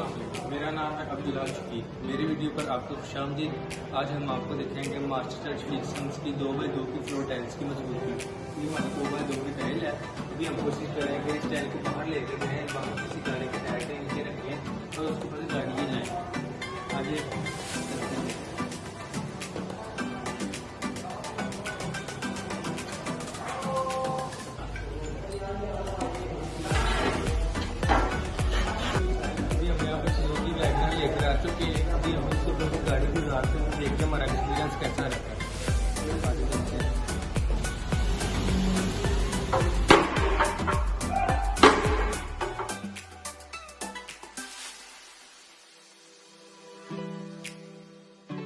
السلام علیکم۔ میرا نام ہے عبداللہ شفیق۔ میری ویڈیو پر آپ کو خوش آمدید۔ آج ہم آپ کو دکھائیں گے ماسٹر ٹچ فکسنس کی دو بائی دو کی فلور ٹائلس کی مضبوطی۔ یہ ہماری دو بائی دو کی ٹائل ہے۔ ابھی ہم کوشش کریں گے اس ٹائل کو باہر لے کے جائیں باہر۔ کراچی گاڑی گزارتے ہیں دیکھ کے ہمارا ایکسپیرینس کیسا رہتا ہے